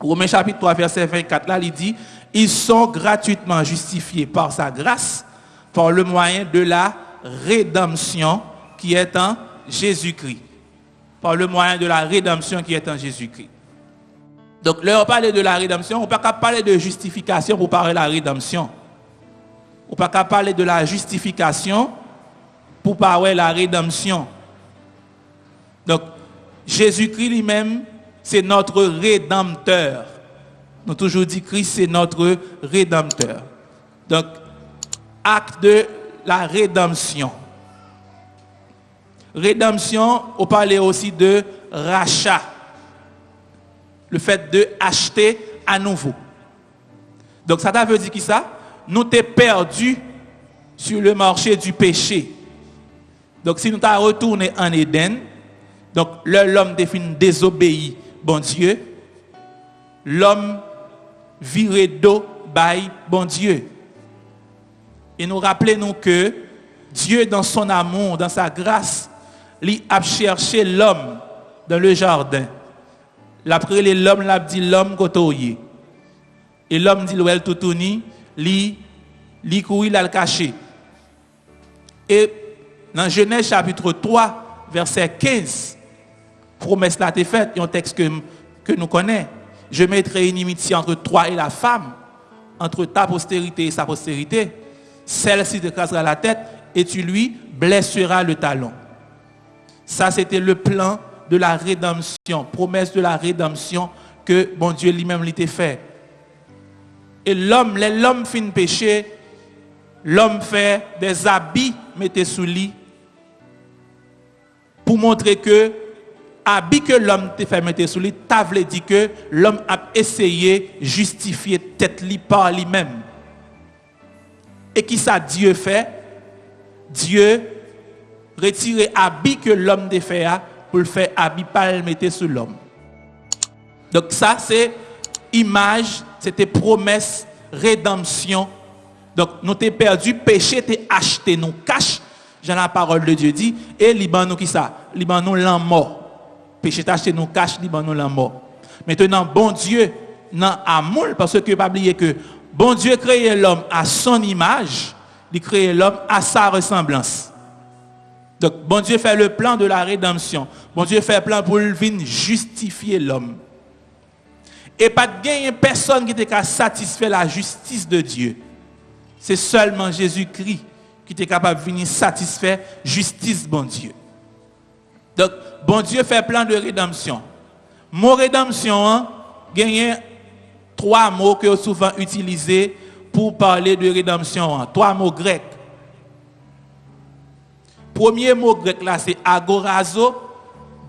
Romains chapitre 3, verset 24, là, il dit, ils sont gratuitement justifiés par sa grâce, par le moyen de la rédemption qui est en Jésus-Christ. Par le moyen de la rédemption qui est en Jésus-Christ. Donc, là, on parle de la rédemption, on ne peut pas parler de justification pour parler de la rédemption. On ne peut pas parler de la justification pour parler de la rédemption. Donc, Jésus-Christ lui-même, c'est notre rédempteur. Nous toujours dit Christ, c'est notre rédempteur. Donc, acte de la rédemption. Rédemption, on parlait aussi de rachat. Le fait de acheter à nouveau. Donc ça veut dire qui ça? Nous t'es perdu sur le marché du péché. Donc si nous t'avons retourné en Éden, donc l'homme définit désobéi, bon Dieu, l'homme viré d'eau, by bon Dieu. Et nous rappelons que Dieu, dans son amour, dans sa grâce, il a cherché l'homme dans le jardin. L'après l'homme l'a dit l'homme côtoyé. Et l'homme dit l'ouel toutouni, li li il a le caché. Et dans Genèse chapitre 3, verset 15, promesse là est faite, un texte que, nous connaissons. Je mettrai une inimitié entre toi et la femme, entre ta postérité et sa postérité. Celle-ci te cassera la tête et tu lui blesseras le talon. Ça, c'était le plan de la rédemption, promesse de la rédemption que bon Dieu lui-même l'était fait. Et l'homme, l'homme fin péché, l'homme fait des habits, mettez sous lit, pour montrer que habit que l'homme te fait mettre sous lit, t'as dit que l'homme a essayé de justifier tête par lui-même. Et qui ça Dieu fait? Dieu retirer habit que l'homme de fait pour le faire habit pas le mettre sur l'homme. Donc ça c'est image, c'était promesse, rédemption. Donc nous t'es perdu, péché t'es acheté, nous cache, j'ai la parole de Dieu dit, et Liban nous qui ça? Liban nous l'en mort. Péché t'as acheté, nous cache, Liban nous l'en mort. Maintenant, bon Dieu, non amour, parce que pas oublier que bon Dieu créé l'homme à son image, il crée l'homme à sa ressemblance. Donc, bon Dieu fait le plan de la rédemption. Bon Dieu fait le plan pour venir justifier l'homme. Et pas de gagner personne qui était satisfaire la justice de Dieu. C'est seulement Jésus-Christ qui était capable de venir satisfaire justice, bon Dieu. Donc, bon Dieu fait plan de rédemption. Mot rédemption, hein, gagne trois mots que souvent utilisés pour parler de rédemption. Hein. Trois mots grecs. Premier mot grec là, c'est agorazo.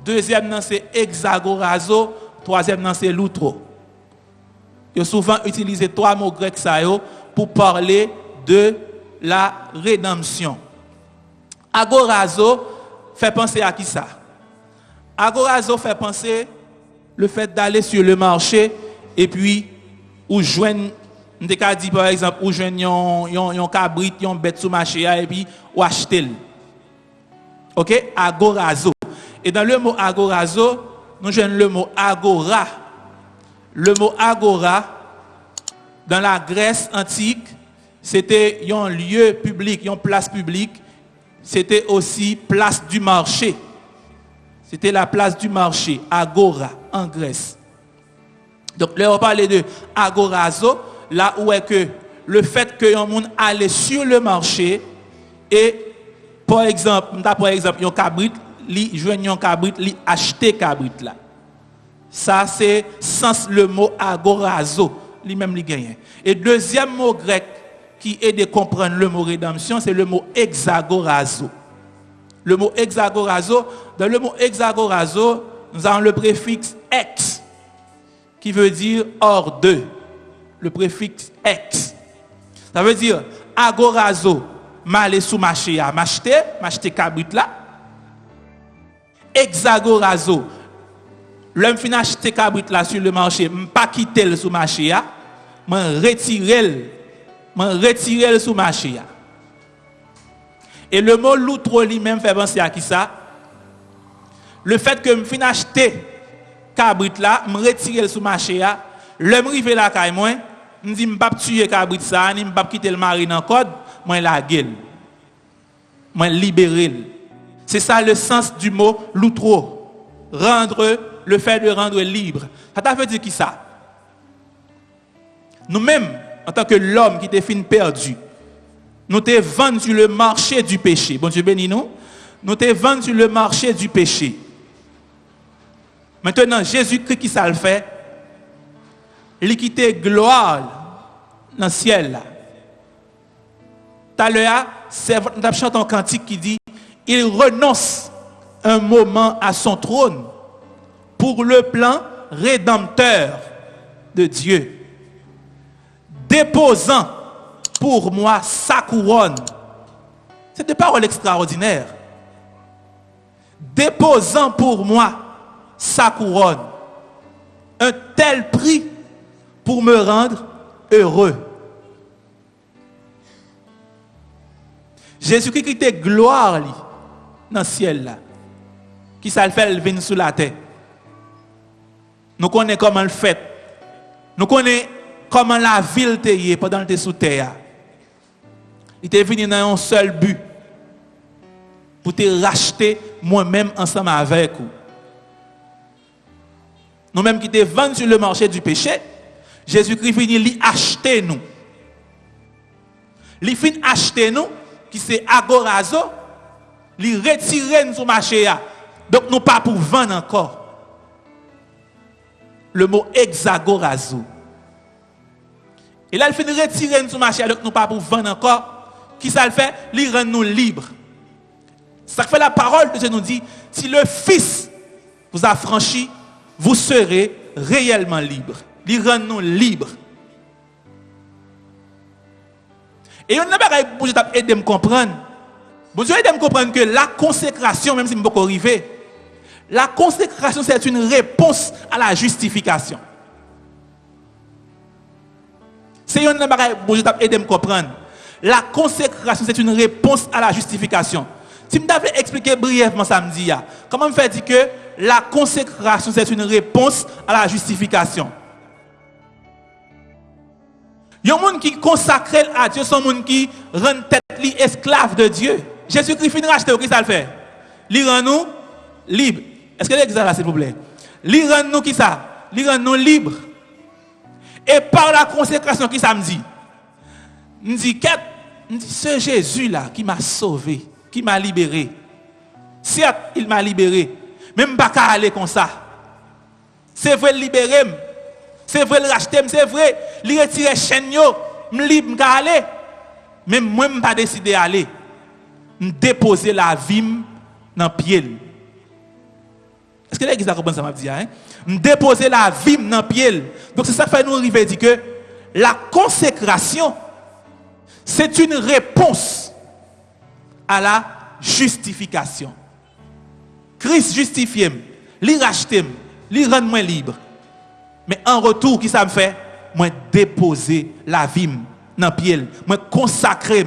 Deuxième c'est hexagorazo. Troisième c'est loutro. Il a souvent utilisé trois mots grecs pour parler de la rédemption. Agorazo fait penser à qui ça? Agorazo fait penser le fait d'aller sur le marché et puis ou joindre dit par exemple ou joindre un cabrit, un bête sous marché et puis ou acheter. OK? Agorazo. Et dans le mot agorazo, nous avons le mot agora. Le mot agora, dans la Grèce antique, c'était un lieu public, une place publique. C'était aussi place du marché. C'était la place du marché, agora, en Grèce. Donc là, on parlait de agorazo, là où est que le fait que un monde allait sur le marché et par exemple, par exemple, un cabrit, li joigne un cabrit, li acheter cabrit là. Ça c'est sens le mot agorazo, lui même li gagne. Et deuxième mot grec qui aide à comprendre le mot rédemption, c'est le mot hexagorazo. Le mot hexagorazo, dans le mot hexagorazo, nous avons le préfixe ex qui veut dire hors de. Le préfixe ex. Ça veut dire agorazo m'aller sous marché à m'acheter, m'acheter cabrit là. Hexagorazo. L'homme fin acheter cabrit là sur le marché, pas quitter le sous marché à, m'en retirer m'en retirer le sous marché à. Et le mot l'outre lui-même fait penser à qui ça? Le fait que me fin acheter cabrit là, me retirer le sous marché L'homme la caille moi, me dit pas tuer cabrit ça, ni pas quitter le mari dans code, moi la gueule. Moi libérer. C'est ça le sens du mot l'outro. Rendre le fait de rendre libre. Ça fait dire qui ça? Nous-mêmes, en tant que l'homme qui était fin perdu, nous t'es vendu sur le marché du péché. Bon Dieu bénis nous. Nous t'es vendu sur le marché du péché. Maintenant, Jésus-Christ qui ça le fait, il quitté gloire dans le ciel. Tout à l'heure, nous chanté un cantique qui dit il renonce un moment à son trône pour le plan rédempteur de Dieu, déposant pour moi sa couronne. C'est des paroles extraordinaires. Déposant pour moi sa couronne. Un tel prix pour me rendre heureux. Jésus-Christ qui était gloire dans le ciel. Qui ça le fait, sous la terre. Nous connaissons comment le fait. Nous connaissons comment la ville était pendant que sous terre. Il était venu dans un seul but. Pour te racheter moi-même ensemble avec vous. Nous-mêmes qui étaient vendus sur le marché du péché, Jésus-Christ venu lui acheter nous. Il fin acheter nous, qui c'est agorazo, il retirer nous sur marché. Donc nous pas pour vendre encore. Le mot hexagorazo. Et là, il finit retirer nous sur marché, donc nous pas pour vendre encore. Qui ça le fait? Il rend nous libres. Ça fait la parole de Dieu nous dit, si le Fils vous a franchi, vous serez réellement libre. Il rend nous libres. Et on n'a pas pour aider me comprendre. Bon Dieu aide à me comprendre que la consécration, même si je ne pas arriver, la consécration, c'est une réponse à la justification. C'est un bagage bon Dieu aide à me comprendre. La consécration, c'est une réponse à la justification. Si je devais expliquer brièvement samedi, comment me fait dire que la consécration, c'est une réponse à la justification? Il y a un monde qui consacre à Dieu, un monde qui rend tête esclave de Dieu. Jésus-Christ finit racheter, qu'est-ce qu'il fait? Il rend nous libres. Est-ce que l'exemple là, s'il vous plaît? Il rend nous qui ça? Nous libres. Et par la consécration, qui ça me dit? Me ce Jésus-là qui m'a sauvé, qui m'a libéré. Certes, il m'a libéré. Même pas qu'à aller comme ça. C'est vrai, libérer. C'est vrai, le racheter. C'est vrai, il retirer chaîne, me libre, me aller. Même moi, je pas décidé d'aller. Me déposer la vie dans le pied. Est-ce que l'église a compris ça m'a dit hein? Déposer la vie dans le pied. Donc c'est ça qui fait nous arriver dire que la consécration c'est une réponse à la justification. Christ justifie, lui rachète, lui rend moi libre. Mais en retour, qui ça me fait? Moi déposer la vie dans pied, moi consacrer